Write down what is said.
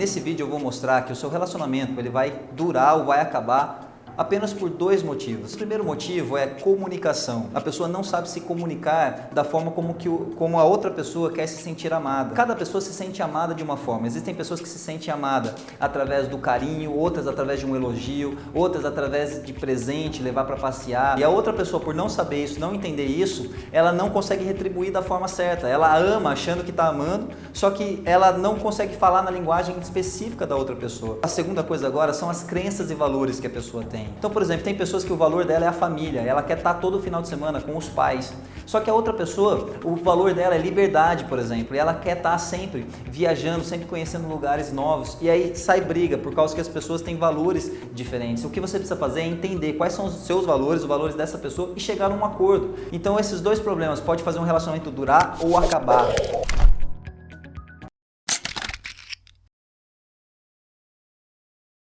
Nesse vídeo eu vou mostrar que o seu relacionamento ele vai durar ou vai acabar apenas por dois motivos. O primeiro motivo é comunicação. A pessoa não sabe se comunicar da forma como, que o, como a outra pessoa quer se sentir amada. Cada pessoa se sente amada de uma forma. Existem pessoas que se sentem amadas através do carinho, outras através de um elogio, outras através de presente, levar para passear. E a outra pessoa, por não saber isso, não entender isso, ela não consegue retribuir da forma certa. Ela ama achando que está amando, só que ela não consegue falar na linguagem específica da outra pessoa. A segunda coisa agora são as crenças e valores que a pessoa tem. Então, por exemplo, tem pessoas que o valor dela é a família, ela quer estar todo final de semana com os pais. Só que a outra pessoa, o valor dela é liberdade, por exemplo, e ela quer estar sempre viajando, sempre conhecendo lugares novos. E aí sai briga por causa que as pessoas têm valores diferentes. O que você precisa fazer é entender quais são os seus valores, os valores dessa pessoa e chegar a um acordo. Então, esses dois problemas podem fazer um relacionamento durar ou acabar.